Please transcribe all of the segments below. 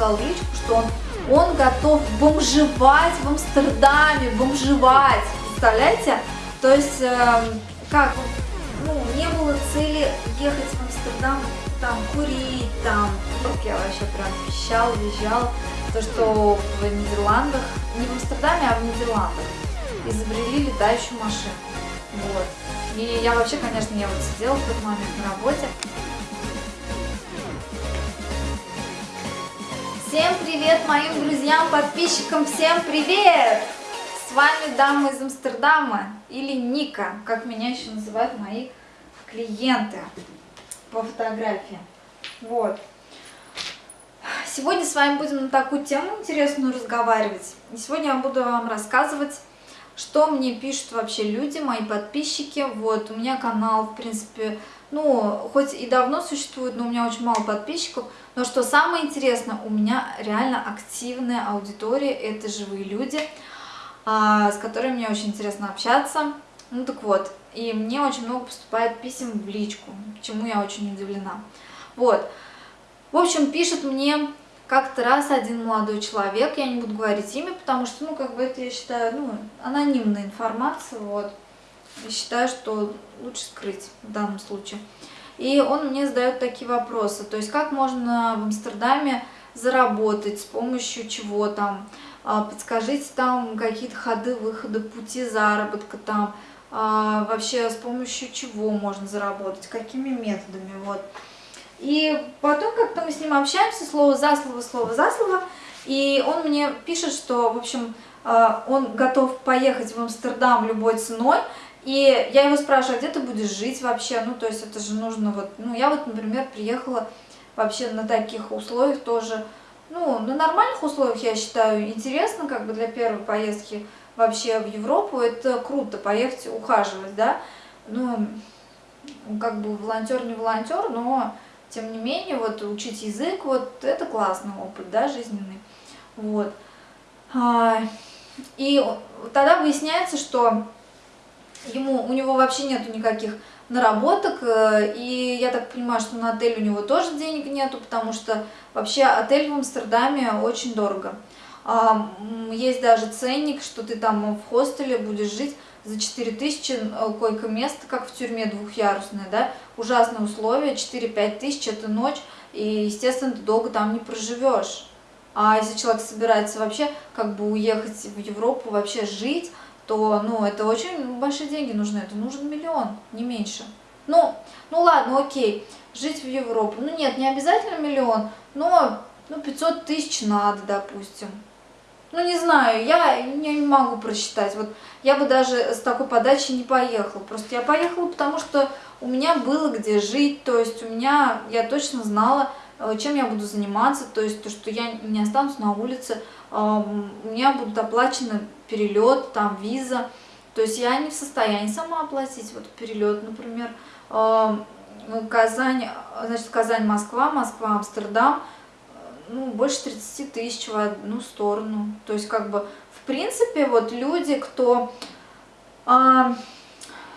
написал в личку, что он, он готов бомжевать в Амстердаме, бомжевать, представляете? То есть, э, как, ну, не было цели ехать в Амстердам, там, курить, там, я вообще прям пищал, визжал, то, что в Нидерландах, не в Амстердаме, а в Нидерландах изобрели летающую машину, вот. И я вообще, конечно, я вот сидела в тот момент на работе, Всем привет моим друзьям, подписчикам, всем привет! С вами дама из Амстердама, или Ника, как меня еще называют мои клиенты по фотографии. Вот. Сегодня с вами будем на такую тему интересную разговаривать. И сегодня я буду вам рассказывать, что мне пишут вообще люди, мои подписчики. Вот, у меня канал, в принципе, ну, хоть и давно существует, но у меня очень мало подписчиков. Но что самое интересное, у меня реально активная аудитория, это живые люди, а, с которыми мне очень интересно общаться. Ну так вот, и мне очень много поступает писем в личку, чему я очень удивлена. Вот, в общем, пишет мне как-то раз один молодой человек, я не буду говорить имя, потому что, ну, как бы это, я считаю, ну, анонимная информация, вот. Я считаю, что лучше скрыть в данном случае. И он мне задает такие вопросы, то есть как можно в Амстердаме заработать, с помощью чего там, а, подскажите там какие-то ходы, выходы, пути заработка там, а, вообще с помощью чего можно заработать, какими методами, вот. И потом как-то мы с ним общаемся, слово за слово, слово за слово, и он мне пишет, что, в общем, а, он готов поехать в Амстердам любой ценой, и я его спрашиваю, а где ты будешь жить вообще? Ну, то есть это же нужно вот... Ну, я вот, например, приехала вообще на таких условиях тоже. Ну, на нормальных условиях, я считаю, интересно, как бы для первой поездки вообще в Европу. Это круто, поехать ухаживать, да. Ну, как бы волонтер не волонтер, но тем не менее, вот учить язык, вот это классный опыт, да, жизненный. Вот. А, и тогда выясняется, что ему, у него вообще нету никаких наработок, э, и я так понимаю, что на отель у него тоже денег нету, потому что вообще отель в Амстердаме очень дорого. А, есть даже ценник, что ты там в хостеле будешь жить за 4000 э, койко-место, как в тюрьме двухъярусное, да, ужасные условия, 4-5 тысяч это ночь, и, естественно, ты долго там не проживешь. А если человек собирается вообще как бы уехать в Европу, вообще жить, то, ну, это очень большие деньги нужны, это нужен миллион, не меньше. Ну, ну ладно, окей, жить в Европу, ну нет, не обязательно миллион, но, ну, 500 тысяч надо, допустим. Ну, не знаю, я не могу просчитать, вот я бы даже с такой подачи не поехала, просто я поехала, потому что у меня было где жить, то есть у меня, я точно знала, э, чем я буду заниматься, то есть то, что я не останусь на улице, у меня будут оплачены перелет, там виза. То есть я не в состоянии сама оплатить вот перелет, например, Казань, значит, Казань-Москва, Москва-Амстердам, ну, больше 30 тысяч в одну сторону. То есть, как бы, принципе, вот люди, кто, а,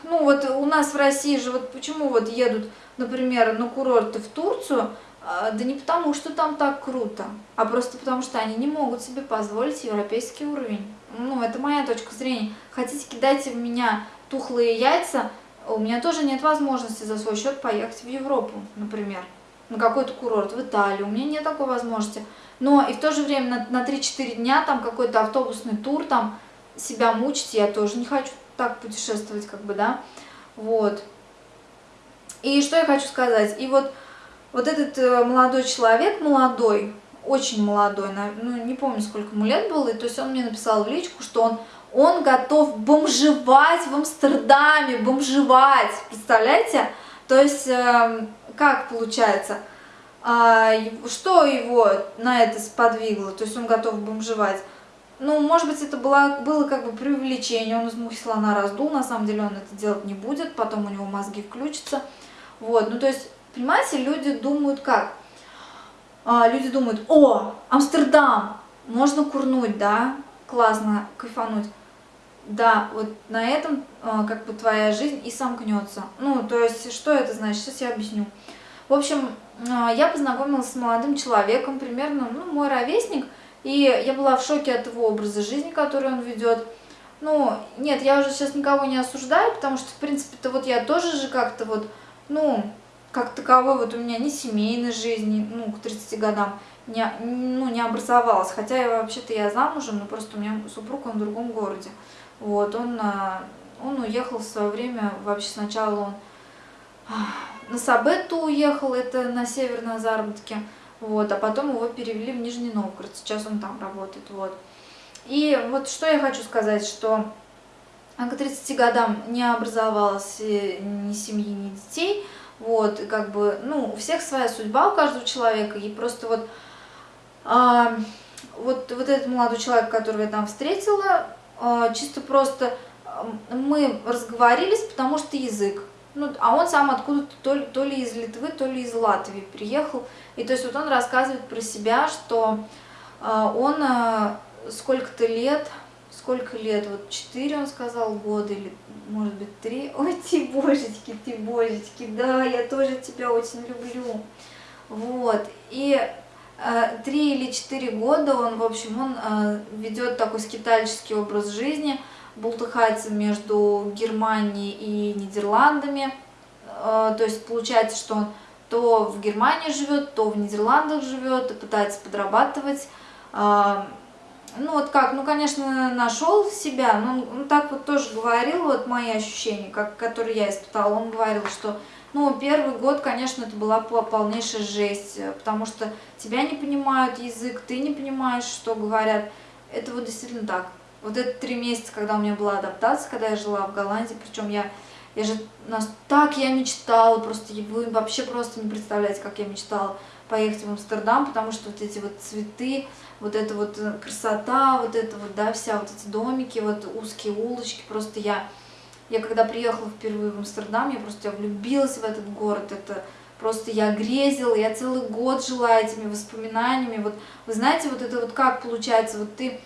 ну, вот у нас в России же, вот почему вот едут, например, на курорты в Турцию, а, да не потому, что там так круто, а просто потому, что они не могут себе позволить европейский уровень. Ну, это моя точка зрения. Хотите кидать в меня тухлые яйца, у меня тоже нет возможности за свой счет поехать в Европу, например, на какой-то курорт, в Италию. У меня нет такой возможности. Но и в то же время на, на 3-4 дня там какой-то автобусный тур, там себя мучить, я тоже не хочу так путешествовать, как бы, да. Вот. И что я хочу сказать? И вот вот этот э, молодой человек, молодой, очень молодой, ну не помню сколько ему лет было, и то есть он мне написал в личку, что он, он готов бомжевать в Амстердаме, бомжевать, представляете? То есть э, как получается, а, что его на это сподвигло, то есть он готов бомжевать? Ну, может быть, это было, было как бы преувеличение, он из мухи слона раздул, на самом деле он это делать не будет, потом у него мозги включатся. Вот, ну то есть Понимаете, люди думают как? А, люди думают, о, Амстердам, можно курнуть, да, классно, кайфануть. Да, вот на этом а, как бы твоя жизнь и сомкнется. Ну, то есть, что это значит? Сейчас я объясню. В общем, а, я познакомилась с молодым человеком, примерно, ну, мой ровесник, и я была в шоке от его образа жизни, который он ведет. Ну, нет, я уже сейчас никого не осуждаю, потому что, в принципе-то, вот я тоже же как-то вот, ну, как таковой вот у меня ни семейной жизни, ну, к 30 годам, не, ну, не образовалась. Хотя я вообще-то я замужем, но просто у меня супруг, он в другом городе. Вот, он, а, он уехал в свое время, вообще сначала он на Сабетту уехал, это на север на заработки, вот, а потом его перевели в Нижний Новгород, сейчас он там работает, вот. И вот что я хочу сказать, что к 30 годам не образовалась э, ни семьи, ни детей, вот, как бы, ну, у всех своя судьба, у каждого человека, и просто вот, а, вот, вот этот молодой человек, которого я там встретила, чисто просто мы разговорились, потому что язык, ну, а он сам откуда-то то, то ли из Литвы, то ли из Латвии приехал, и то есть вот он рассказывает про себя, что а, он а, сколько-то лет, сколько лет, вот 4 он сказал года или может быть 3, ой, ты божечки, ты божечки, да, я тоже тебя очень люблю, вот, и э, три или четыре года он, в общем, он э, ведет такой скитальческий образ жизни, бултыхается между Германией и Нидерландами, э, то есть получается, что он то в Германии живет, то в Нидерландах живет, и пытается подрабатывать, ну вот как, ну конечно нашел себя, но он так вот тоже говорил, вот мои ощущения, как, которые я испытала, он говорил, что ну первый год, конечно, это была полнейшая жесть, потому что тебя не понимают язык, ты не понимаешь, что говорят, это вот действительно так. Вот это три месяца, когда у меня была адаптация, когда я жила в Голландии, причем я, я же, нас, так я мечтала, просто вы вообще просто не представляете, как я мечтала поехать в Амстердам, потому что вот эти вот цветы, вот эта вот э, красота, вот это вот, да, вся вот эти домики, вот узкие улочки, просто я, я когда приехала впервые в Амстердам, я просто влюбилась в этот город, это просто я грезила, я целый год жила этими воспоминаниями, вот, вы знаете, вот это вот как получается, вот ты,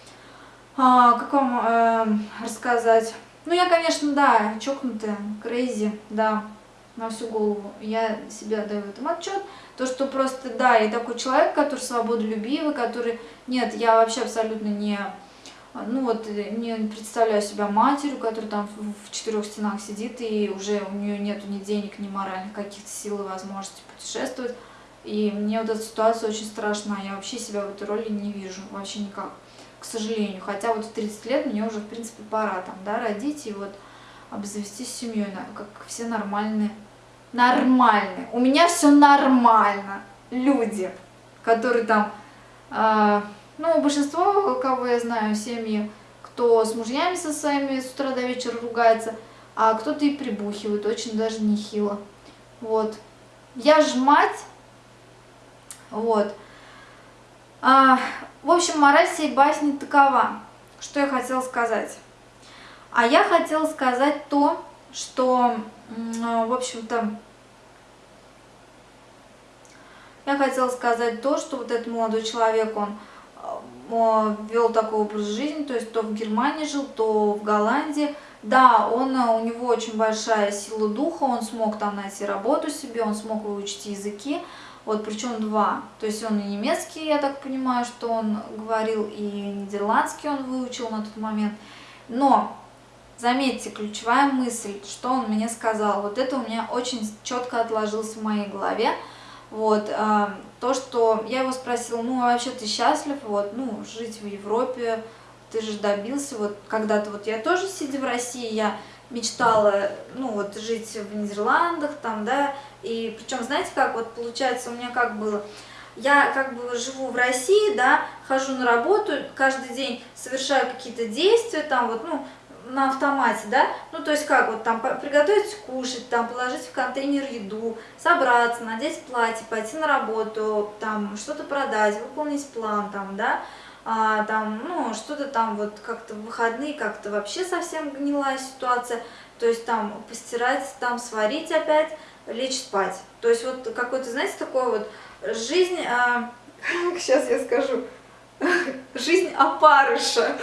а, как вам э, рассказать, ну я, конечно, да, чокнутая, крейзи, да, на всю голову, я себя даю в этом отчет, то, что просто, да, я такой человек, который свободолюбивый, который, нет, я вообще абсолютно не, ну вот, не представляю себя матерью, которая там в четырех стенах сидит, и уже у нее нету ни денег, ни моральных каких-то сил и возможностей путешествовать. И мне вот эта ситуация очень страшна, я вообще себя в этой роли не вижу, вообще никак, к сожалению. Хотя вот в 30 лет мне уже, в принципе, пора там, да, родить и вот обзавестись семьей, как все нормальные нормальные. У меня все нормально. Люди, которые там, э, ну, большинство, кого я знаю, семьи, кто с мужьями со своими с утра до вечера ругается, а кто-то и прибухивает, очень даже нехило. Вот. Я ж мать. Вот. А, в общем, мораль всей басни такова. Что я хотела сказать? А я хотела сказать то, что, в общем-то, я хотела сказать то, что вот этот молодой человек, он вел такой образ жизни, то есть то в Германии жил, то в Голландии. Да, он, э, у него очень большая сила духа, он смог там найти работу себе, он смог выучить языки, вот причем два. То есть он и немецкий, я так понимаю, что он говорил, и нидерландский он выучил на тот момент. Но, заметьте, ключевая мысль, что он мне сказал, вот это у меня очень четко отложилось в моей голове. Вот, а, то, что я его спросила, ну, а вообще ты счастлив, вот, ну, жить в Европе, ты же добился, вот, когда-то, вот я тоже, сидя в России, я мечтала, ну, вот, жить в Нидерландах, там, да, и причем, знаете, как, вот, получается, у меня как было, я как бы живу в России, да, хожу на работу, каждый день совершаю какие-то действия, там, вот, ну, на автомате, да, ну то есть как вот там приготовить кушать, там положить в контейнер еду, собраться, надеть платье, пойти на работу, там что-то продать, выполнить план, там, да, а, там, ну что-то там вот как-то в выходные как-то вообще совсем гнилая ситуация, то есть там постирать, там сварить опять, лечь спать, то есть вот какой-то, знаете, такой вот жизнь, а, сейчас я скажу, жизнь опарыша.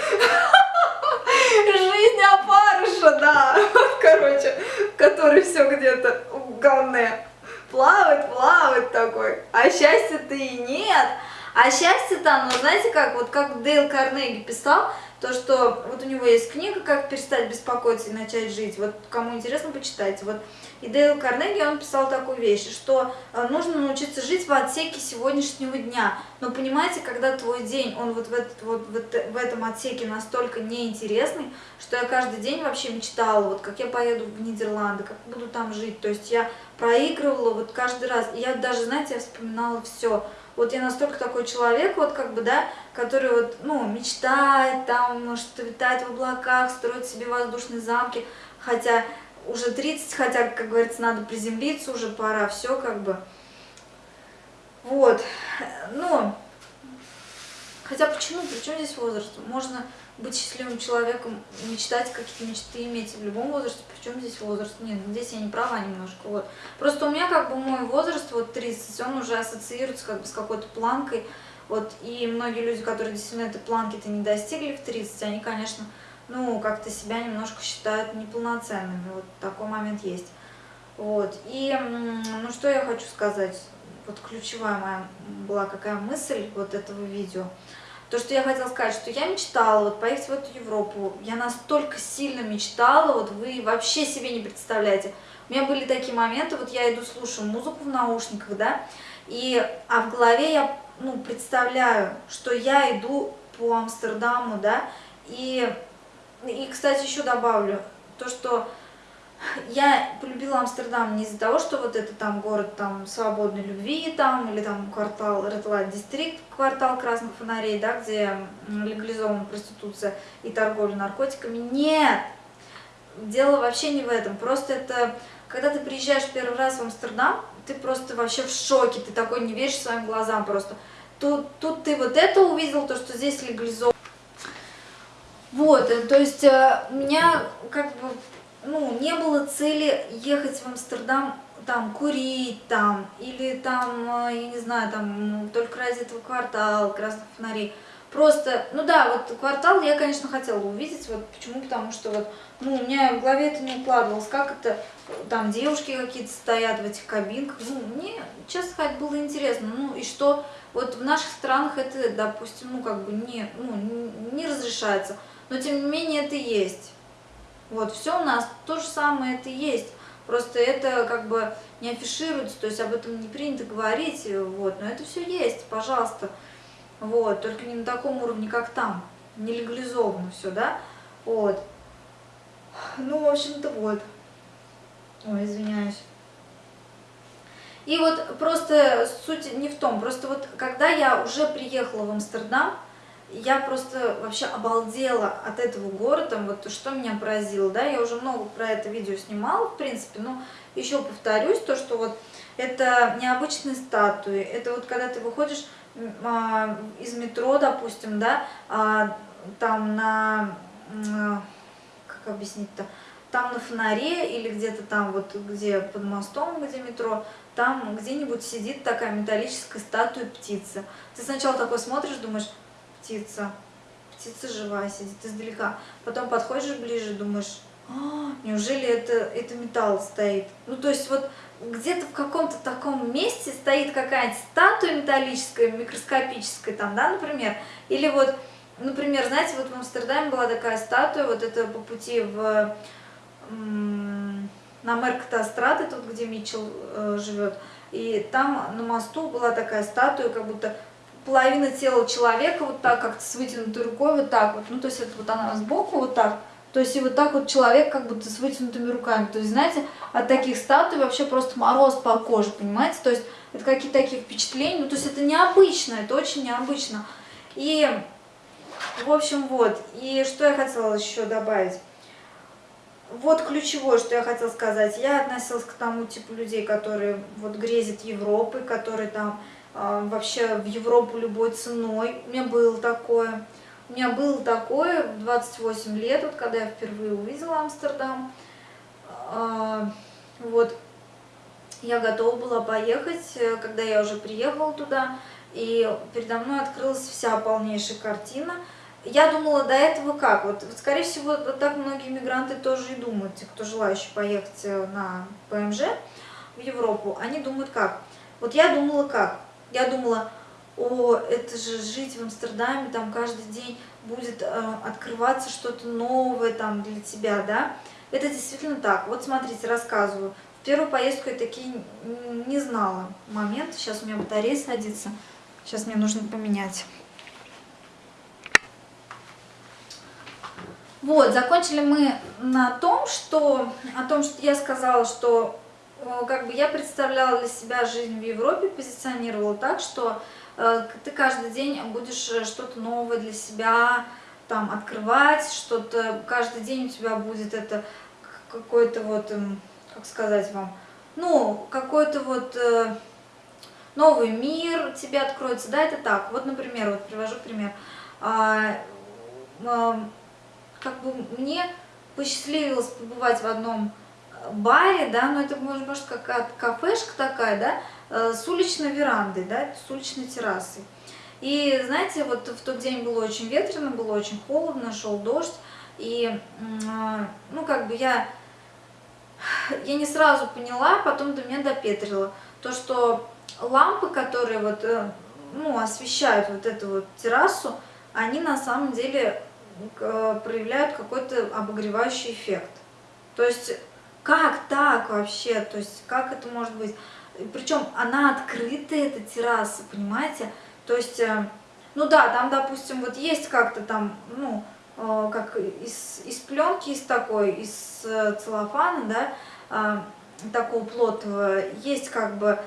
Жизнь опарыша, да. Короче, который все где-то в говне. плавать, плавать такой, а счастья-то и нет. А счастье-то оно, знаете как, вот как Дейл Карнеги писал, то, что вот у него есть книга «Как перестать беспокоиться и начать жить». Вот кому интересно, почитайте. Вот и Дейл Карнеги, он писал такую вещь, что э, нужно научиться жить в отсеке сегодняшнего дня. Но понимаете, когда твой день, он вот в, этот, вот в этом отсеке настолько неинтересный, что я каждый день вообще мечтала, вот как я поеду в Нидерланды, как буду там жить. То есть я проигрывала вот каждый раз. И я даже, знаете, я вспоминала все вот я настолько такой человек, вот как бы, да, который вот, ну, мечтает там, может, витать в облаках, строить себе воздушные замки, хотя уже 30, хотя, как говорится, надо приземлиться, уже пора, все как бы. Вот, ну, хотя почему, причем здесь возраст? Можно быть счастливым человеком, мечтать какие-то мечты иметь в любом возрасте, причем здесь возраст? Нет, здесь я не права немножко, вот. Просто у меня как бы мой возраст, вот 30, он уже ассоциируется как бы с какой-то планкой, вот, и многие люди, которые действительно этой планки-то не достигли в 30, они, конечно, ну, как-то себя немножко считают неполноценными, вот такой момент есть. Вот, и, ну, что я хочу сказать, вот ключевая моя была какая мысль вот этого видео – то, что я хотела сказать, что я мечтала вот поехать в эту Европу. Я настолько сильно мечтала, вот вы вообще себе не представляете. У меня были такие моменты, вот я иду, слушаю музыку в наушниках, да, и, а в голове я, ну, представляю, что я иду по Амстердаму, да, и, и, кстати, еще добавлю, то, что я полюбила Амстердам не из-за того, что вот это там город там свободной любви там, или там квартал Light District, квартал красных фонарей, да, где легализована проституция и торговля наркотиками. Нет! Дело вообще не в этом. Просто это, когда ты приезжаешь первый раз в Амстердам, ты просто вообще в шоке, ты такой не веришь своим глазам просто. Тут, тут ты вот это увидел, то, что здесь легализовано. Вот, э, то есть э, у меня как бы ну, не было цели ехать в Амстердам, там, курить там, или там, э, я не знаю, там, только ради этого квартала, красных фонарей. Просто, ну да, вот квартал я, конечно, хотела увидеть, вот почему, потому что вот, ну, у меня в голове это не укладывалось, как это, там девушки какие-то стоят в этих кабинках, ну, мне, честно сказать, было интересно, ну, и что, вот в наших странах это, допустим, ну, как бы не, ну, не разрешается, но тем не менее это есть. Вот, все у нас то же самое это есть. Просто это как бы не афишируется, то есть об этом не принято говорить, вот, но это все есть, пожалуйста. Вот, только не на таком уровне, как там, не легализовано все, да, вот. Ну, в общем-то, вот. Ой, извиняюсь. И вот просто суть не в том, просто вот когда я уже приехала в Амстердам, я просто вообще обалдела от этого города, вот что меня поразило, да, я уже много про это видео снимала, в принципе, но еще повторюсь, то, что вот это необычные статуи, это вот когда ты выходишь а, из метро, допустим, да, а, там на, а, как объяснить-то, там на фонаре или где-то там вот, где под мостом, где метро, там где-нибудь сидит такая металлическая статуя птицы. Ты сначала такой смотришь, думаешь, птица. Птица живая сидит издалека. Потом подходишь ближе, думаешь, а, неужели это, это металл стоит? Ну, то есть вот где-то в каком-то таком месте стоит какая-нибудь статуя металлическая, микроскопическая там, да, например. Или вот, например, знаете, вот в Амстердаме была такая статуя, вот это по пути в... на Меркатастрат, это вот где Митчелл э, живет. И там на мосту была такая статуя, как будто половина тела человека вот так как-то с вытянутой рукой вот так вот. Ну, то есть это вот она сбоку вот так. То есть и вот так вот человек как будто с вытянутыми руками. То есть, знаете, от таких статуй вообще просто мороз по коже, понимаете? То есть это какие-то такие впечатления. Ну, то есть это необычно, это очень необычно. И, в общем, вот. И что я хотела еще добавить? Вот ключевое, что я хотела сказать. Я относилась к тому типу людей, которые вот грезят Европой, которые там вообще в Европу любой ценой. У меня было такое. У меня было такое в 28 лет, вот когда я впервые увидела Амстердам. А, вот, я готова была поехать, э, когда я уже приехала туда, и передо мной открылась вся полнейшая картина. Я думала до этого как, вот, вот скорее всего, вот так многие мигранты тоже и думают, те, кто желающий поехать э, на ПМЖ, в Европу, они думают как? Вот я думала как? Я думала, о, это же жить в Амстердаме, там каждый день будет э, открываться что-то новое там для тебя, да? Это действительно так. Вот смотрите, рассказываю. В первую поездку я такие не знала момент. Сейчас у меня батарея садится. Сейчас мне нужно поменять. Вот, закончили мы на том, что, о том, что я сказала, что как бы я представляла для себя жизнь в Европе, позиционировала так, что э, ты каждый день будешь э, что-то новое для себя там открывать, что-то каждый день у тебя будет это какой-то вот, эм, как сказать вам, ну, какой-то вот э, новый мир тебе откроется, да, это так. Вот, например, вот привожу пример. А, как бы мне посчастливилось побывать в одном баре, да, но это может, может какая-то кафешка такая, да, э, с уличной верандой, да, с уличной террасой. И знаете, вот в тот день было очень ветрено, было очень холодно, шел дождь, и, ну, как бы я, я не сразу поняла, потом до меня допетрило, то, что лампы, которые вот, э, ну, освещают вот эту вот террасу, они на самом деле проявляют какой-то обогревающий эффект. То есть, как так вообще? То есть, как это может быть? Причем она открытая, эта терраса, понимаете? То есть, э, ну да, там, допустим, вот есть как-то там, ну, э, как из, из пленки, из такой, из целлофана, да, такого плотного, есть как бы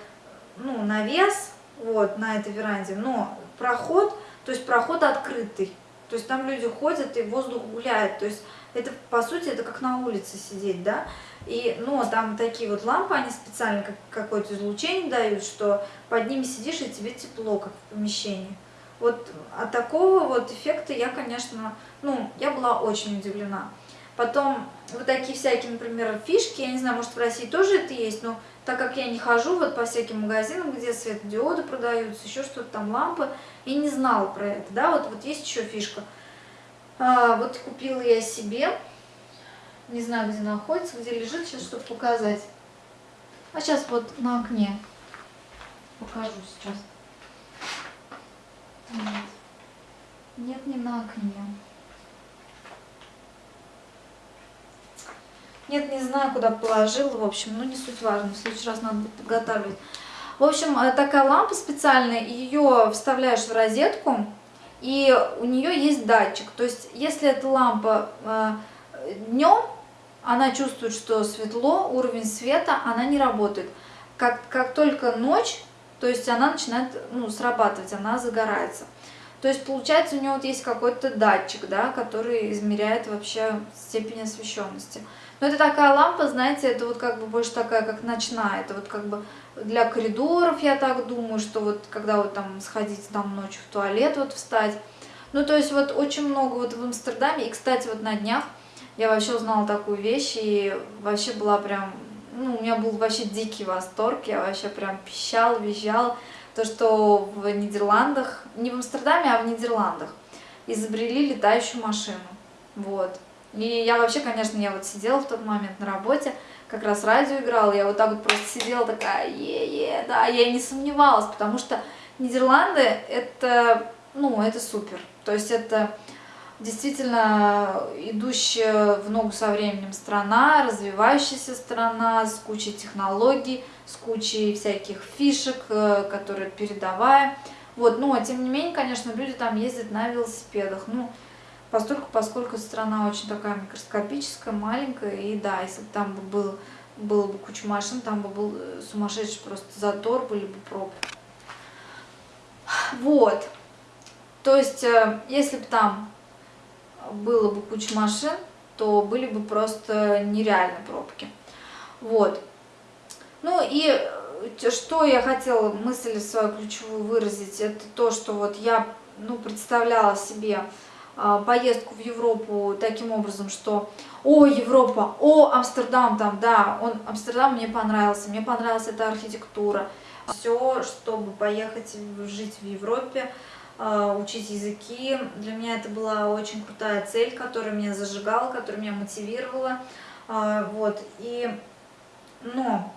ну, навес вот, на этой веранде, но проход, то есть проход открытый. То есть там люди ходят и воздух гуляет. То есть это, по сути, это как на улице сидеть, да. И, но там такие вот лампы, они специально как, какое-то излучение дают, что под ними сидишь и тебе тепло, как в помещении. Вот от такого вот эффекта я, конечно, ну, я была очень удивлена. Потом вот такие всякие, например, фишки, я не знаю, может в России тоже это есть, но так как я не хожу вот по всяким магазинам, где светодиоды продаются, еще что-то там, лампы, и не знала про это, да, вот, вот есть еще фишка. А, вот купила я себе, не знаю, где находится, где лежит, сейчас, чтобы показать. А сейчас вот на окне покажу сейчас. Нет, Нет не на окне. Нет, не знаю, куда положила, в общем, ну не суть важно, в следующий раз надо будет подготавливать. В общем, э, такая лампа специальная, ее вставляешь в розетку, и у нее есть датчик. То есть, если эта лампа э, днем, она чувствует, что светло, уровень света, она не работает. Как, как только ночь, то есть она начинает ну, срабатывать, она загорается. То есть, получается, у нее вот есть какой-то датчик, да, который измеряет вообще степень освещенности. Но это такая лампа, знаете, это вот как бы больше такая, как ночная. Это вот как бы для коридоров, я так думаю, что вот когда вот там сходить там ночью в туалет, вот встать. Ну, то есть вот очень много вот в Амстердаме. И, кстати, вот на днях я вообще узнала такую вещь и вообще была прям... Ну, у меня был вообще дикий восторг, я вообще прям пищал, визжал. То, что в Нидерландах, не в Амстердаме, а в Нидерландах, изобрели летающую машину. Вот. И я вообще, конечно, я вот сидела в тот момент на работе, как раз радио играла, я вот так вот просто сидела такая, е-е, да, я и не сомневалась, потому что Нидерланды это, ну, это супер. То есть это действительно идущая в ногу со временем страна, развивающаяся страна с кучей технологий, с кучей всяких фишек, э, которые передовая. Вот, но тем не менее, конечно, люди там ездят на велосипедах. Ну, Поскольку, поскольку страна очень такая микроскопическая, маленькая, и да, если бы там бы был, было бы куча машин, там бы был э, сумасшедший просто затор, были бы пробки. Вот. То есть, э, если бы там было бы куча машин, то были бы просто нереальные пробки. Вот. Ну и э, что я хотела, мысль свою ключевую выразить, это то, что вот я ну, представляла себе поездку в Европу таким образом, что о, Европа, о, Амстердам там, да, он, Амстердам мне понравился, мне понравилась эта архитектура. Все, чтобы поехать жить в Европе, а, учить языки, для меня это была очень крутая цель, которая меня зажигала, которая меня мотивировала, а, вот, и, но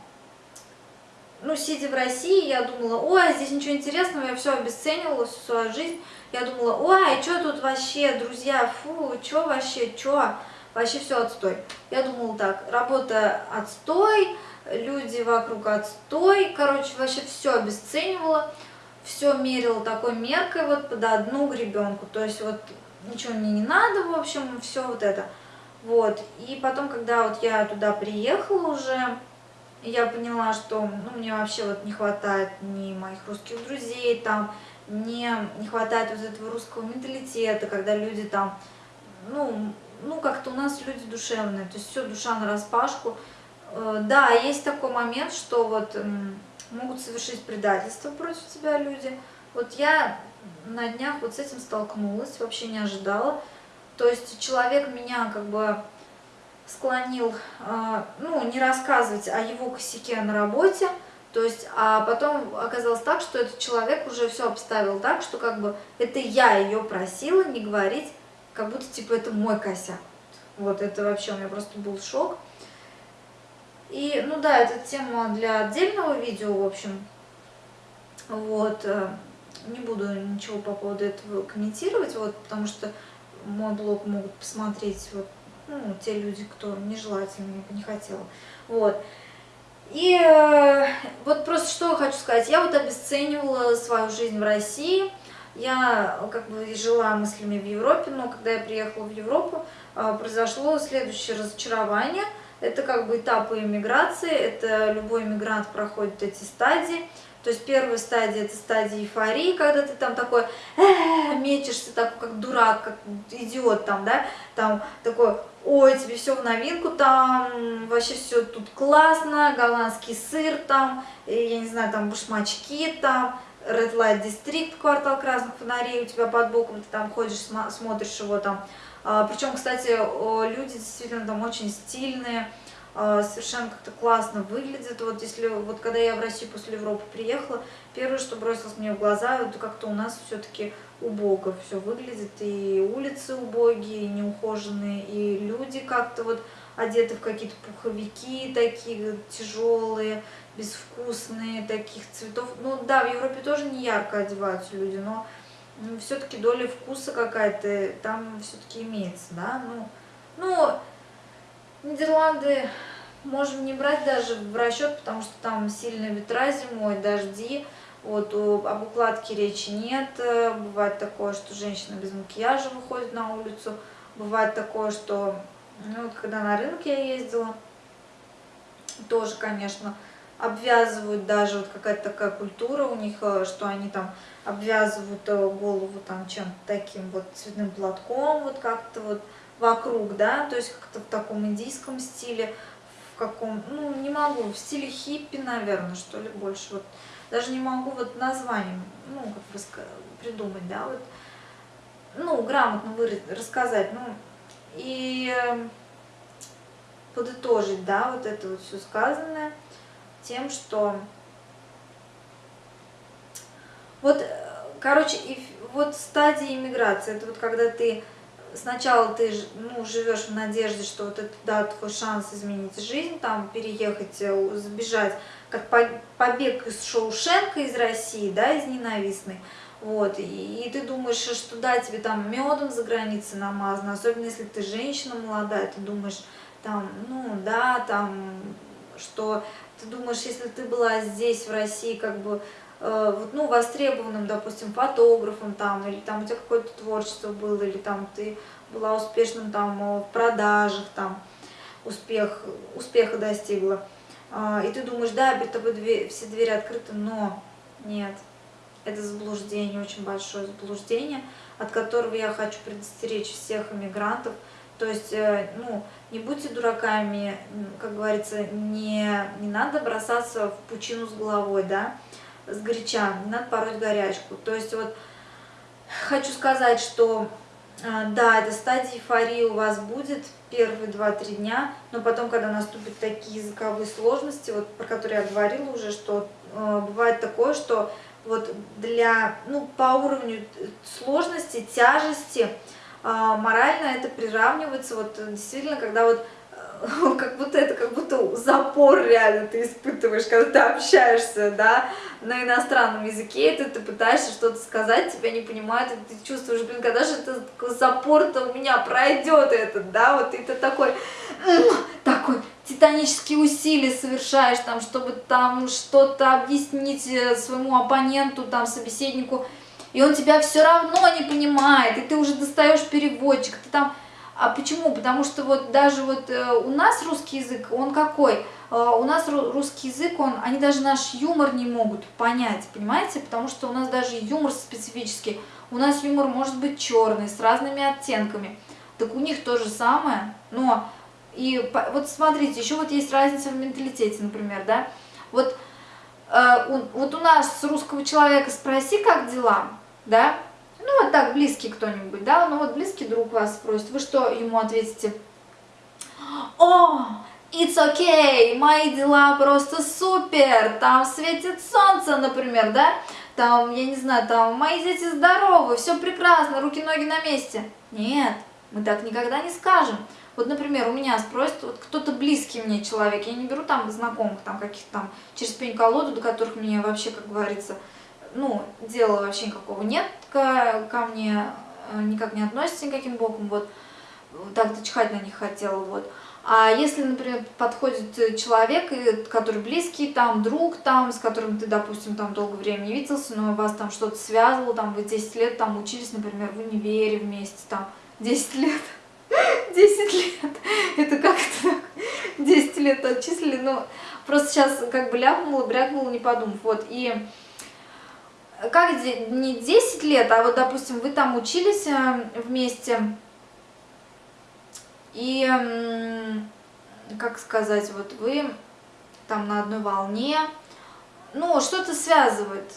ну, сидя в России, я думала, ой, здесь ничего интересного, я все обесценивала, всю свою жизнь. Я думала, ой, что тут вообще, друзья, фу, что вообще, что, вообще все отстой. Я думала так, работа отстой, люди вокруг отстой, короче, вообще все обесценивала, все мерила такой меркой вот под одну гребенку, то есть вот ничего мне не надо, в общем, все вот это. Вот, и потом, когда вот я туда приехала уже, я поняла, что ну, мне вообще вот не хватает ни моих русских друзей, там, не, не хватает вот этого русского менталитета, когда люди там, ну, ну как-то у нас люди душевные, то есть все душа на распашку. Э, да, есть такой момент, что вот могут совершить предательство против тебя люди. Вот я на днях вот с этим столкнулась, вообще не ожидала. То есть человек меня как бы склонил, а, ну, не рассказывать о его косяке на работе, то есть, а потом оказалось так, что этот человек уже все обставил так, что как бы это я ее просила не говорить, как будто типа это мой косяк. Вот это вообще у меня просто был шок. И, ну да, это тема для отдельного видео, в общем. Вот, э, не буду ничего по поводу этого комментировать, вот, потому что мой блог могут посмотреть вот ну, те люди, кто нежелательно, не хотела. Вот. И э, вот просто что хочу сказать, я вот обесценивала свою жизнь в России, я как бы жила мыслями в Европе, но когда я приехала в Европу, э, произошло следующее разочарование. Это как бы этапы иммиграции, это любой иммигрант проходит эти стадии. То есть первая стадия это стадия эйфории, когда ты там такой э, мечешься, такой как дурак, как идиот там, да, там такой, ой, тебе все в новинку, там вообще все тут классно, голландский сыр там, я не знаю, там башмачки там, Red Light District, квартал красных фонарей у тебя под боком, ты там ходишь, смотришь его там. А, Причем, кстати, люди действительно там очень стильные, совершенно как-то классно выглядит. Вот если вот когда я в Россию после Европы приехала, первое, что бросилось мне в глаза, это как-то у нас все-таки убого все выглядит, и улицы убогие, и неухоженные, и люди как-то вот одеты в какие-то пуховики такие тяжелые, безвкусные, таких цветов. Ну да, в Европе тоже не ярко одеваются люди, но все-таки доля вкуса какая-то там все-таки имеется, да, ну, ну, Нидерланды можем не брать даже в расчет, потому что там сильные ветра зимой, дожди, вот, об укладке речи нет, бывает такое, что женщина без макияжа выходит на улицу, бывает такое, что, ну, вот когда на рынок я ездила, тоже, конечно, обвязывают даже, вот какая-то такая культура у них, э, что они там обвязывают э, голову там чем-то таким вот цветным платком, вот как-то вот, вокруг, да, то есть как-то в таком индийском стиле, в каком, ну, не могу, в стиле хиппи, наверное, что ли, больше, вот, даже не могу вот названием, ну, как бы придумать, да, вот, ну, грамотно выразить, рассказать, ну, и подытожить, да, вот это вот все сказанное тем, что вот, короче, и вот стадия иммиграции, это вот когда ты сначала ты ну, живешь в надежде, что вот это да, твой шанс изменить жизнь, там переехать, э, сбежать, как побег из Шоушенка из России, да, из ненавистной. Вот, и, и ты думаешь, что да, тебе там медом за границей намазано, особенно если ты женщина молодая, ты думаешь, там, ну да, там, что ты думаешь, если ты была здесь, в России, как бы, Э, ну, востребованным, допустим, фотографом там, или там у тебя какое-то творчество было, или там ты была успешным там в продажах, там, успех, успеха достигла. А, и ты думаешь, да, перед тобой дверь, все двери открыты, но нет, это заблуждение, очень большое заблуждение, от которого я хочу предостеречь всех иммигрантов. То есть, э, ну, не будьте дураками, как говорится, не, не надо бросаться в пучину с головой, да, с горяча, не надо пороть горячку. То есть вот хочу сказать, что а, да, эта стадия эйфории у вас будет первые 2-3 дня, но потом, когда наступят такие языковые сложности, вот про которые я говорила уже, что э, бывает такое, что вот для, ну, по уровню сложности, тяжести, э, морально это приравнивается, вот действительно, когда вот как будто это как будто запор реально ты испытываешь, когда ты общаешься, да, на иностранном языке, ты, ты пытаешься что-то сказать, тебя не понимают, и ты чувствуешь, блин, когда же это запор-то у меня пройдет этот, да, вот и ты такой, такой титанические усилия совершаешь, там, чтобы там что-то объяснить э, своему оппоненту, там, собеседнику, и он тебя все равно не понимает, и ты уже достаешь переводчик, ты там а почему? Потому что вот даже вот э, у нас русский язык, он какой? Э, у нас русский язык, он, они даже наш юмор не могут понять, понимаете? Потому что у нас даже юмор специфический. У нас юмор может быть черный, с разными оттенками. Так у них то же самое, но... И вот смотрите, еще вот есть разница в менталитете, например, да? Вот, э, вот у нас с русского человека спроси, как дела, да? Ну, вот так, близкий кто-нибудь, да, ну вот близкий друг вас спросит, вы что ему ответите? О, it's okay, мои дела просто супер, там светит солнце, например, да, там, я не знаю, там, мои дети здоровы, все прекрасно, руки-ноги на месте. Нет, мы так никогда не скажем. Вот, например, у меня спросят, вот кто-то близкий мне человек, я не беру там знакомых, там каких-то там через пень-колоду, до которых мне вообще, как говорится, ну, дела вообще никакого нет ко, ко мне, э, никак не относится никаким боком, вот, так-то чихать на них хотела, вот. А если, например, подходит человек, который близкий, там, друг, там, с которым ты, допустим, там долгое время не виделся, но вас там что-то связывало, там, вы 10 лет там учились, например, в универе вместе, там, 10 лет, 10 лет, это как-то 10 лет отчислили, но просто сейчас как бы ляпнула, брякнула, не подумав, вот, и как не 10 лет, а вот, допустим, вы там учились э, вместе, и, как сказать, вот вы там на одной волне, ну, что-то связывает,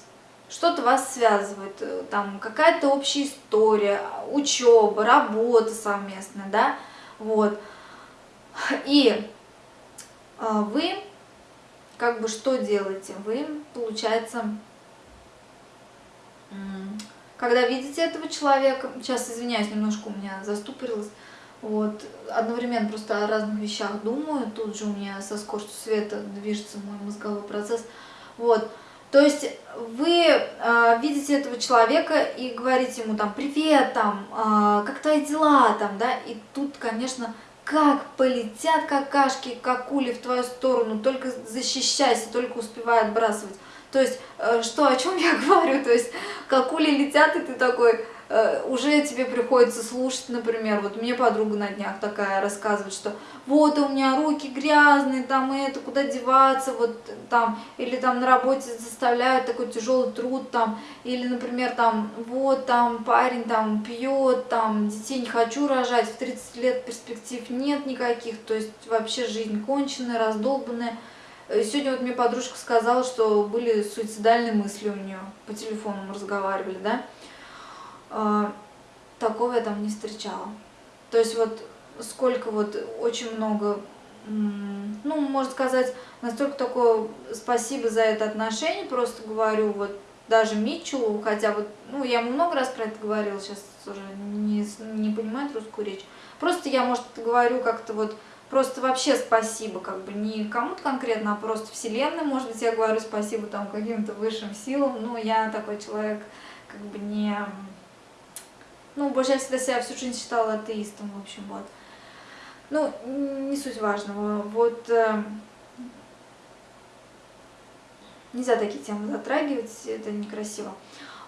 что-то вас связывает, э, там какая-то общая история, учеба, работа совместная, да, вот, и э, вы как бы что делаете? Вы, получается, когда видите этого человека, сейчас извиняюсь, немножко у меня заступорилось, вот, одновременно просто о разных вещах думаю, тут же у меня со скоростью света движется мой мозговой процесс, вот, то есть вы э, видите этого человека и говорите ему там «Привет, там, э, как твои дела?» там, да, и тут, конечно, как полетят какашки, как кули в твою сторону, только защищайся, только успевай отбрасывать. То есть, э, что, о чем я говорю? То есть, как ули летят, и ты такой, э, уже тебе приходится слушать, например, вот мне подруга на днях такая рассказывает, что вот у меня руки грязные, там это, куда деваться, вот там, или там на работе заставляют такой тяжелый труд, там, или, например, там, вот там парень там пьет, там, детей не хочу рожать, в 30 лет перспектив нет никаких, то есть вообще жизнь конченая, раздолбанная, сегодня вот мне подружка сказала, что были суицидальные мысли у нее. По телефону мы разговаривали, да. А, такого я там не встречала. То есть вот сколько вот очень много, ну, можно сказать, настолько такое спасибо за это отношение, просто говорю, вот даже Митчу, хотя вот, ну, я ему много раз про это говорила, сейчас уже не, не понимает русскую речь. Просто я, может, говорю как-то вот, Просто вообще спасибо, как бы не кому-то конкретно, а просто Вселенной, может быть, я говорю спасибо там каким-то высшим силам, но я такой человек, как бы не... Ну, больше я всегда себя всю жизнь считала атеистом, в общем, вот. Ну, не суть важного. Вот э, нельзя такие темы затрагивать, это некрасиво.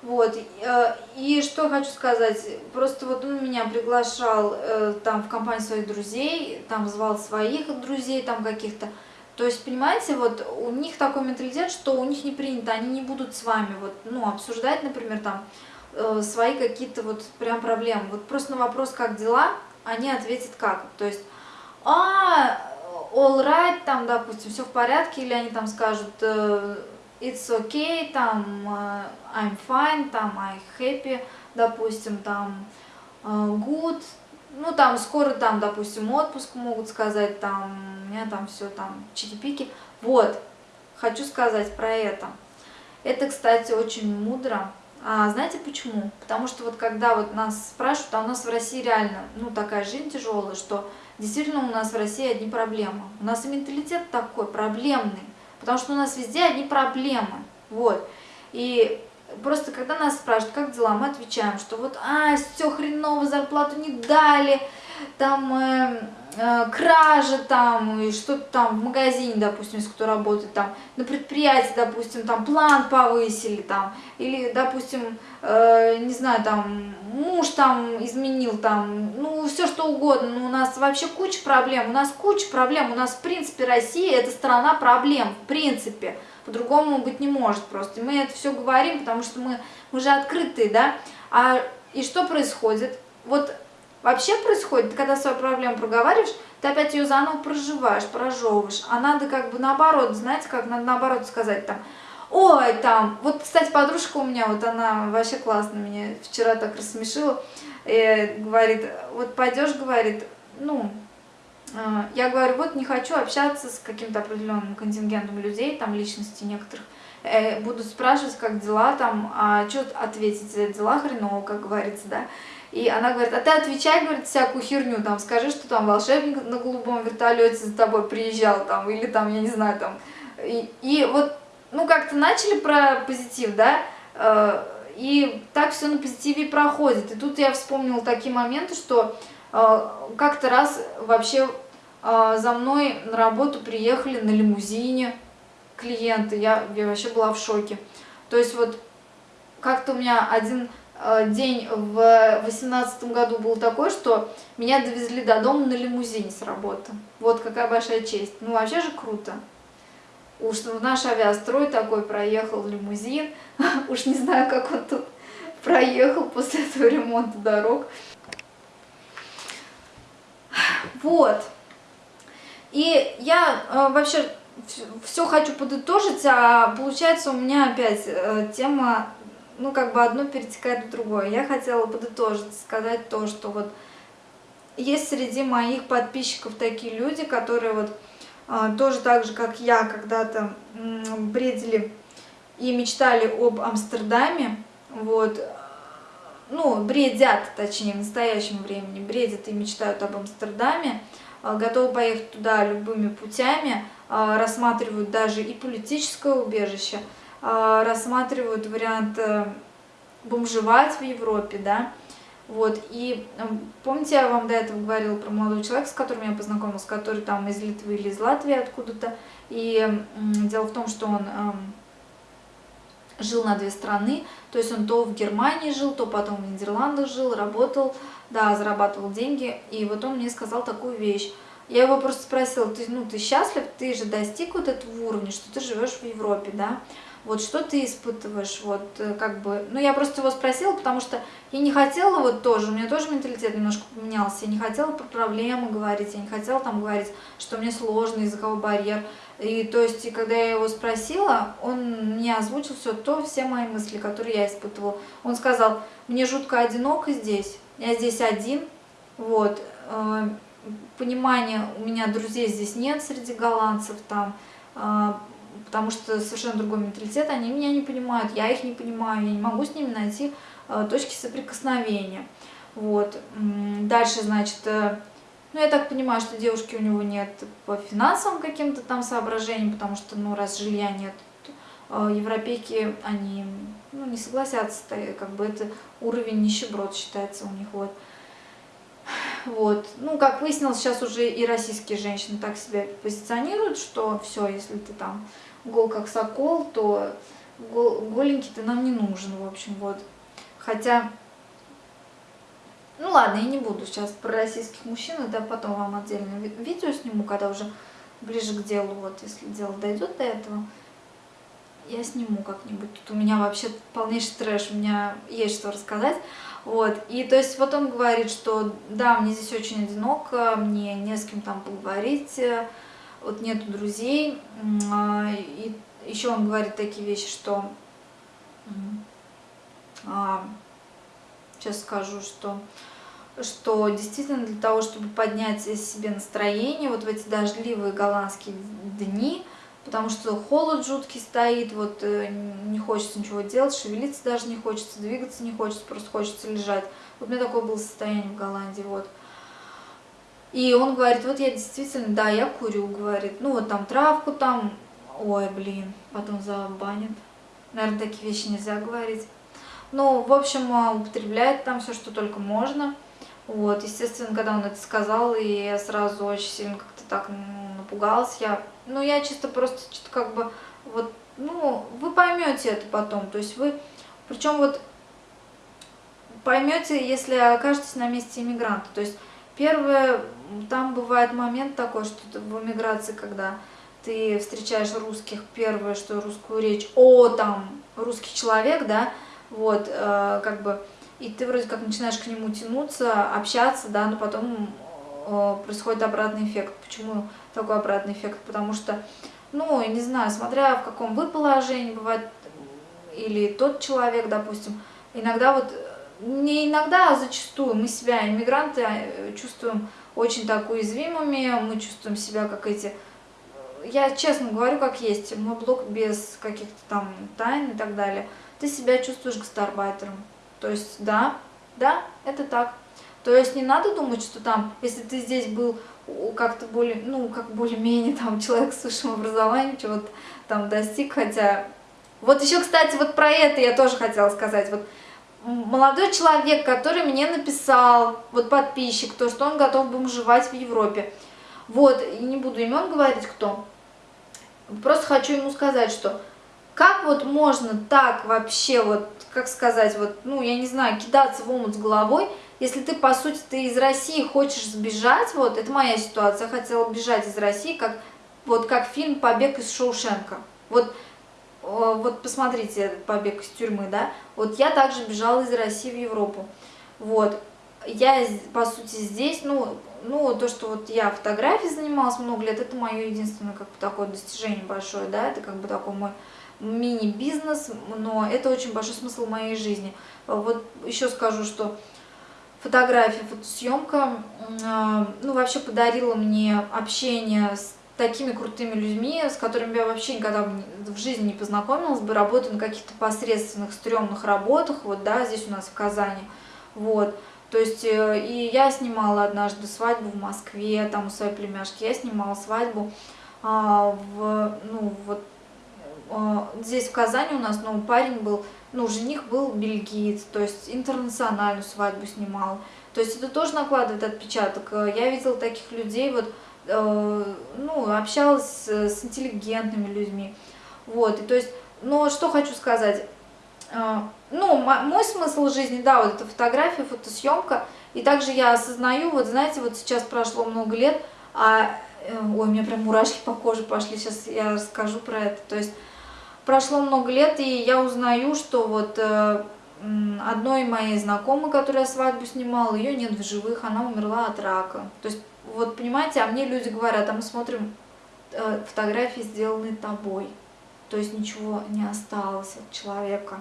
Вот, э, и что хочу сказать, просто вот он меня приглашал э, там в компанию своих друзей, там звал своих друзей там каких-то, то есть, понимаете, вот у них такой менталитет, что у них не принято, они не будут с вами вот, ну, обсуждать, например, там, э, свои какие-то вот прям проблемы. Вот просто на вопрос, как дела, они ответят как. То есть, а, all right, там, допустим, все в порядке, или они там скажут, it's okay, там uh, I'm fine, там I happy, допустим, там uh, good, ну там скоро там, допустим, отпуск могут сказать, там у меня там все там чики-пики. Вот, хочу сказать про это. Это, кстати, очень мудро А знаете почему? Потому что вот когда вот нас спрашивают, а у нас в России реально, ну, такая жизнь тяжелая, что действительно у нас в России одни проблемы. У нас и менталитет такой проблемный, потому что у нас везде одни проблемы. Вот. И просто когда нас спрашивают, как дела, мы отвечаем, что вот, а, все хреново, зарплату не дали, там э, кражи там, и что-то там в магазине, допустим, если кто работает там, на предприятии, допустим, там план повысили там, или, допустим, э, не знаю, там муж там изменил там, ну, все что угодно, но у нас вообще куча проблем, у нас куча проблем, у нас, в принципе, Россия это страна проблем, в принципе, по-другому быть не может просто, мы это все говорим, потому что мы, мы же открытые, да, а и что происходит? Вот вообще происходит, когда свою проблему проговариваешь, ты опять ее заново проживаешь, прожевываешь, а надо как бы наоборот, знаете, как надо наоборот сказать там, ой, там, вот, кстати, подружка у меня, вот она вообще классно меня вчера так рассмешила, и говорит, вот пойдешь, говорит, ну, э, я говорю, вот не хочу общаться с каким-то определенным контингентом людей, там, личности некоторых, э, буду спрашивать, как дела там, а что ответить, дела хреново, как говорится, да, и она говорит, а ты отвечай, говорит, всякую херню, там, скажи, что там волшебник на голубом вертолете за тобой приезжал, там, или там, я не знаю, там. И, и вот, ну, как-то начали про позитив, да, э, и так все на позитиве проходит. И тут я вспомнила такие моменты, что э, как-то раз вообще э, за мной на работу приехали на лимузине клиенты, я, я вообще была в шоке. То есть вот как-то у меня один день в восемнадцатом году был такой, что меня довезли до дома на лимузине с работы. Вот какая большая честь. Ну, вообще же круто. Уж наш авиастрой такой проехал лимузин. Уж не знаю, как он тут проехал после этого ремонта дорог. Вот. И я э, вообще все хочу подытожить, а получается у меня опять э, тема ну, как бы одно перетекает в другое. Я хотела подытожить, сказать то, что вот есть среди моих подписчиков такие люди, которые вот а, тоже так же, как я, когда-то бредили и мечтали об Амстердаме, вот, ну, бредят, точнее, в настоящем времени, бредят и мечтают об Амстердаме, а, готовы поехать туда любыми путями, а, рассматривают даже и политическое убежище, рассматривают вариант э, бомжевать в Европе, да, вот, и помните, я вам до этого говорила про молодого человека, с которым я познакомилась, который там из Литвы или из Латвии откуда-то, и дело в том, что он жил на две страны, то есть он то в Германии жил, то потом в Нидерландах жил, работал, да, зарабатывал деньги, и вот он мне сказал такую вещь, я его просто спросила, ты, ну, ты счастлив, ты же достиг вот этого уровня, что ты живешь в Европе, да, вот что ты испытываешь, вот э, как бы, ну я просто его спросила, потому что я не хотела вот тоже, у меня тоже менталитет немножко поменялся, я не хотела про проблемы говорить, я не хотела там говорить, что мне сложно, языковой барьер, и то есть, и когда я его спросила, он мне озвучил все то, все мои мысли, которые я испытывала. Он сказал, мне жутко одиноко здесь, я здесь один, вот, э, понимания у меня друзей здесь нет среди голландцев там, э, потому что совершенно другой менталитет, они меня не понимают, я их не понимаю, я не могу с ними найти э, точки соприкосновения. Вот. Дальше, значит, э, ну, я так понимаю, что девушки у него нет по финансовым каким-то там соображениям, потому что, ну, раз жилья нет, э, европейки, они, ну, не согласятся, как бы это уровень нищеброд считается у них, вот. Вот. Ну, как выяснилось, сейчас уже и российские женщины так себя позиционируют, что все, если ты там гол как сокол, то гол, голенький ты нам не нужен, в общем, вот. Хотя, ну ладно, я не буду сейчас про российских мужчин, это потом вам отдельно видео сниму, когда уже ближе к делу, вот, если дело дойдет до этого, я сниму как-нибудь. Тут у меня вообще полнейший трэш, у меня есть что рассказать. Вот, и то есть вот он говорит, что да, мне здесь очень одиноко, мне не с кем там поговорить, вот нету друзей. А, и еще он говорит такие вещи, что... Сейчас а, скажу, что что действительно для того, чтобы поднять себе настроение, вот в эти дождливые голландские дни, потому что холод жуткий стоит, вот э, не хочется ничего делать, шевелиться даже не хочется, двигаться не хочется, просто хочется лежать. Вот у меня такое было состояние в Голландии, вот. И он говорит, вот я действительно, да, я курю, говорит, ну вот там травку там, ой, блин, потом забанят. Наверное, такие вещи нельзя говорить. Ну, в общем, а, употребляет там все, что только можно. Вот, естественно, когда он это сказал, и я сразу очень сильно как-то так напугалась. Я, ну, я чисто просто что-то как бы, вот, ну, вы поймете это потом. То есть вы, причем вот поймете, если окажетесь на месте иммигранта. То есть первое, там бывает момент такой, что в эмиграции, когда ты встречаешь русских, первое, что русскую речь, о, там, русский человек, да, вот, э, как бы, и ты вроде как начинаешь к нему тянуться, общаться, да, но потом э, происходит обратный эффект. Почему такой обратный эффект? Потому что, ну, не знаю, смотря в каком вы положении, бывает, или тот человек, допустим, иногда вот, не иногда, а зачастую мы себя, иммигранты, э, чувствуем очень так уязвимыми, мы чувствуем себя как эти я честно говорю, как есть, мой блог без каких-то там тайн и так далее, ты себя чувствуешь гастарбайтером. То есть, да, да, это так. То есть не надо думать, что там, если ты здесь был как-то более, ну, как более-менее там человек с высшим образованием, чего-то там достиг, хотя... Вот еще, кстати, вот про это я тоже хотела сказать. Вот молодой человек, который мне написал, вот подписчик, то, что он готов бомжевать в Европе. Вот, и не буду имен говорить, кто. Просто хочу ему сказать, что как вот можно так вообще, вот, как сказать, вот, ну, я не знаю, кидаться в омут с головой, если ты, по сути, ты из России хочешь сбежать, вот, это моя ситуация, я хотела бежать из России, как, вот, как фильм «Побег из Шоушенка». Вот, вот посмотрите «Побег из тюрьмы», да, вот я также бежала из России в Европу, вот, я, по сути, здесь, ну, ну, то, что вот я фотографией занималась много лет, это мое единственное, как бы, такое достижение большое, да, это как бы такой мой мини-бизнес, но это очень большой смысл моей жизни. Вот еще скажу, что фотография, фотосъемка, а, ну, вообще подарила мне общение с такими крутыми людьми, с которыми я вообще никогда в жизни не познакомилась бы, работаю на каких-то посредственных, стрёмных работах, вот, да, здесь у нас в Казани, вот, то есть, э, и я снимала однажды свадьбу в Москве, там у своей племяшки, я снимала свадьбу а, в, ну, вот, а, здесь в Казани у нас, ну, парень был, ну, жених был бельгиец, то есть интернациональную свадьбу снимал. То есть это тоже накладывает отпечаток. Я видела таких людей, вот, э, ну, общалась с, интеллигентными людьми. Вот, и то есть, но что хочу сказать, а, ну, мой смысл жизни, да, вот это фотография, фотосъемка, и также я осознаю, вот знаете, вот сейчас прошло много лет, а, э, ой, у меня прям мурашки по коже пошли, сейчас я расскажу про это, то есть прошло много лет, и я узнаю, что вот э, одной моей знакомой, которая свадьбу снимала, ее нет в живых, она умерла от рака, то есть, вот понимаете, а мне люди говорят, а мы смотрим э, фотографии, сделанные тобой, то есть ничего не осталось от человека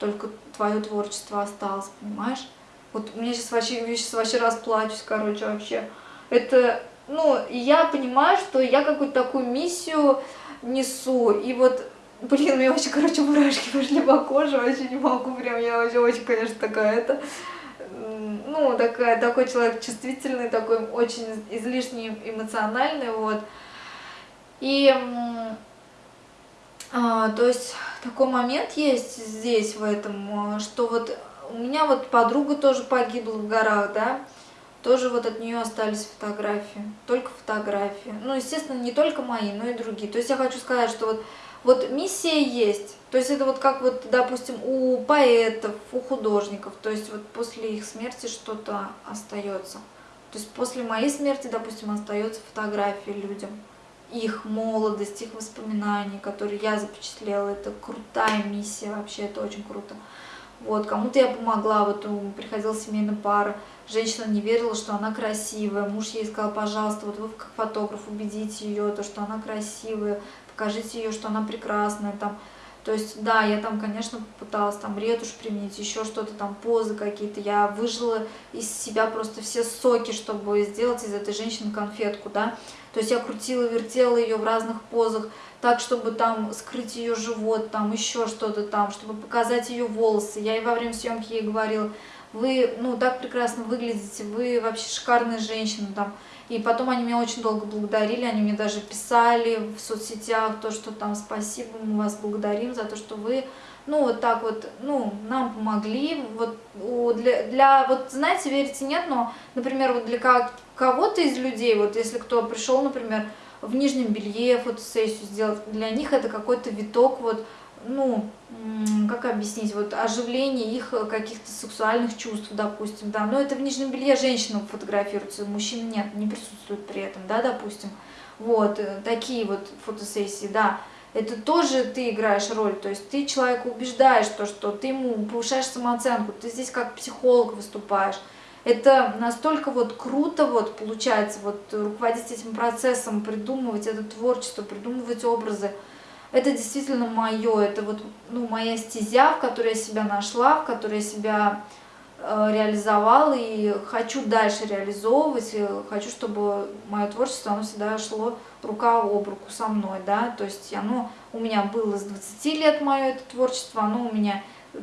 только твое творчество осталось, понимаешь? Вот мне сейчас вообще, я сейчас вообще расплачусь, короче, вообще. Это, ну, я понимаю, что я какую-то такую миссию несу, и вот, блин, у меня вообще, короче, мурашки пошли по коже, вообще не могу, прям, я вообще очень, конечно, такая, это, ну, такая, такой человек чувствительный, такой очень излишне эмоциональный, вот. И, а, то есть такой момент есть здесь, в этом, э, что вот у меня вот подруга тоже погибла в горах, да, тоже вот от нее остались фотографии, только фотографии. Ну, естественно, не только мои, но и другие. То есть я хочу сказать, что вот, вот миссия есть. То есть это вот как вот, допустим, у поэтов, у художников. То есть вот после их смерти что-то остается. То есть после моей смерти, допустим, остается фотографии людям их молодость, их воспоминания, которые я запечатлела. Это крутая миссия, вообще это очень круто. Вот, кому-то я помогла, вот приходила семейная пара, женщина не верила, что она красивая, муж ей сказал, пожалуйста, вот вы как фотограф убедите ее, то, что она красивая, покажите ее, что она прекрасная, там, То есть, да, я там, конечно, пыталась там ретушь применить, еще что-то там, позы какие-то. Я выжила из себя просто все соки, чтобы сделать из этой женщины конфетку, да. То есть я крутила, вертела ее в разных позах, так, чтобы там скрыть ее живот, там еще что-то там, чтобы показать ее волосы. Я и во время съемки ей говорила, вы, ну, так прекрасно выглядите, вы вообще шикарная женщина, там, и потом они меня очень долго благодарили, они мне даже писали в соцсетях, то, что там спасибо, мы вас благодарим за то, что вы, ну, вот так вот, ну, нам помогли. Вот для, для вот, знаете, верите, нет, но, например, вот для кого-то из людей, вот если кто пришел, например, в нижнем белье фотосессию сделать, для них это какой-то виток, вот, ну, как объяснить, вот оживление их каких-то сексуальных чувств, допустим, да, но это в нижнем белье женщина фотографируется, мужчина нет, не присутствует при этом, да, допустим, вот, э, такие вот фотосессии, да, это тоже ты играешь роль, то есть ты человека убеждаешь, то, что ты ему повышаешь самооценку, ты здесь как психолог выступаешь, это настолько вот круто вот получается, вот руководить этим процессом, придумывать это творчество, придумывать образы, это действительно мое, это вот ну, моя стезя, в которой я себя нашла, в которой я себя э, реализовала и хочу дальше реализовывать, хочу, чтобы мое творчество, оно всегда шло рука об руку со мной, да, то есть оно у меня было с 20 лет мое это творчество, оно у меня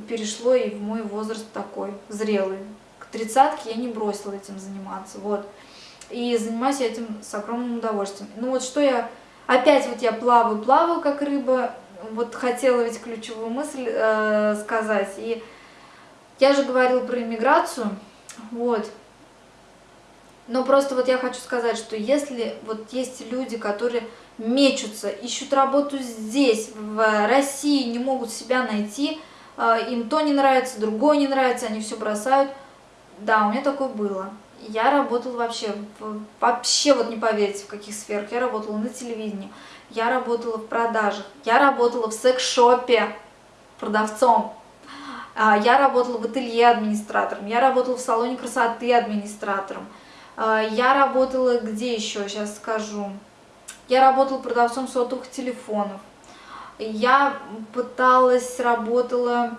перешло и в мой возраст такой зрелый. К тридцатке я не бросила этим заниматься, вот. И занимаюсь я этим с огромным удовольствием. Ну вот что я Опять вот я плаваю, плаваю, как рыба. Вот хотела ведь ключевую мысль э, сказать. И я же говорила про иммиграцию. Вот. Но просто вот я хочу сказать, что если вот есть люди, которые мечутся, ищут работу здесь, в России, не могут себя найти, э, им то не нравится, другое не нравится, они все бросают. Да, у меня такое было. Я работала вообще, вообще вот не поверите, в каких сферах. Я работала на телевидении, я работала в продажах, я работала в секс-шопе продавцом, а, я работала в ателье администратором, я работала в салоне красоты администратором, а, я работала где еще, сейчас скажу, я работала продавцом сотовых телефонов, я пыталась, работала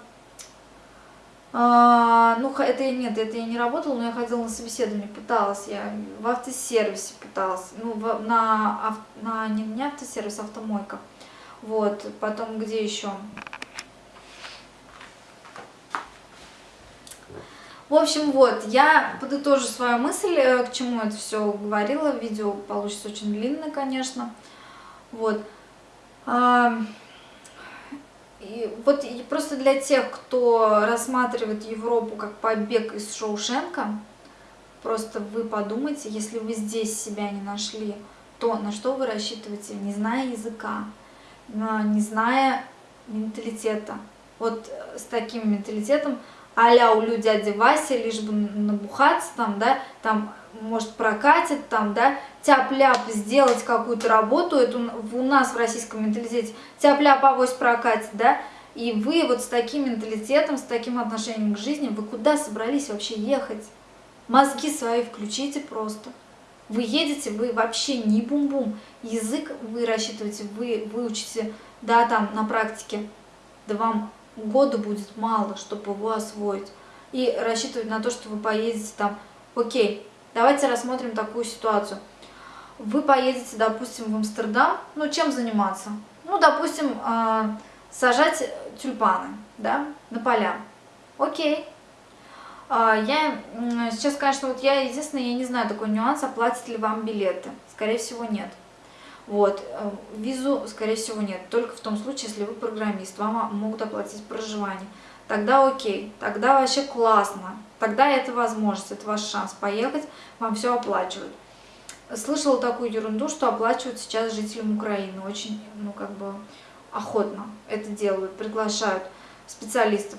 а, ну, это нет, это я не работала, но я ходила на собеседование, пыталась я в автосервисе пыталась, ну, в, на, на не, не автосервис, а автомойка. Вот, потом где еще? В общем, вот, я подытожу свою мысль, э, к чему это все говорила. Видео получится очень длинное, конечно. Вот. И вот и просто для тех, кто рассматривает Европу как побег из Шоушенка, просто вы подумайте, если вы здесь себя не нашли, то на что вы рассчитываете, не зная языка, не зная менталитета. Вот с таким менталитетом а-ля у дяди Васи, лишь бы набухаться там, да, там, может, прокатит там, да, тяп-ляп сделать какую-то работу, это у нас в российском менталитете, тяп-ляп авось прокатит, да, и вы вот с таким менталитетом, с таким отношением к жизни, вы куда собрались вообще ехать? Мозги свои включите просто. Вы едете, вы вообще не бум-бум. Язык вы рассчитываете, вы выучите, да, там, на практике, да вам года будет мало, чтобы его освоить. И рассчитывать на то, что вы поедете там, окей, давайте рассмотрим такую ситуацию. Вы поедете, допустим, в Амстердам, ну, чем заниматься? Ну, допустим, а, сажать тюльпаны, да, на поля. Окей. А, я сейчас, конечно, вот я, единственное, я не знаю такой нюанс, оплатят ли вам билеты. Скорее всего, нет. Вот, э, визу, скорее всего, нет. Только в том случае, если вы программист, вам могут оплатить проживание. Тогда окей, тогда вообще классно. Тогда это возможность, это ваш шанс поехать, вам все оплачивают. Слышала такую ерунду, что оплачивают сейчас жителям Украины. Очень, ну, как бы, охотно это делают, приглашают специалистов.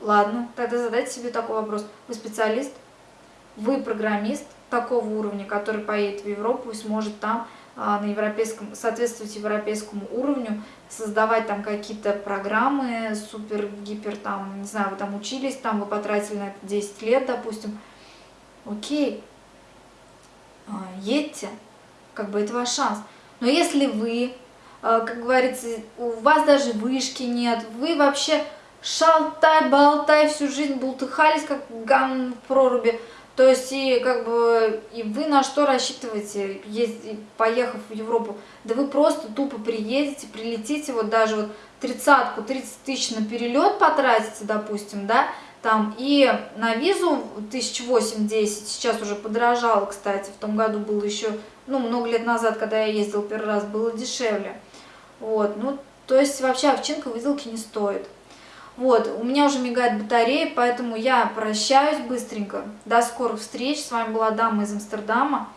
Ладно, тогда задайте себе такой вопрос. Вы специалист? Вы программист такого уровня, который поедет в Европу и сможет там на европейском, соответствовать европейскому уровню, создавать там какие-то программы супер, гипер, там, не знаю, вы там учились, там вы потратили на это 10 лет, допустим. Окей, а, едьте, как бы это ваш шанс. Но если вы э, как говорится, у вас даже вышки нет, вы вообще шалтай-болтай всю жизнь бултыхались, как гам в проруби, то есть, и как бы, и вы на что рассчитываете, ездить, поехав в Европу? Да вы просто тупо приедете, прилетите, вот даже вот тридцатку, 30 тысяч на перелет потратите, допустим, да, там, и на визу 1008-10, сейчас уже подорожало, кстати, в том году было еще, ну, много лет назад, когда я ездил первый раз, было дешевле. Вот, ну, то есть вообще овчинка выделки не стоит. Вот, у меня уже мигает батарея, поэтому я прощаюсь быстренько. До скорых встреч. С вами была Дама из Амстердама.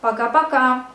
Пока-пока.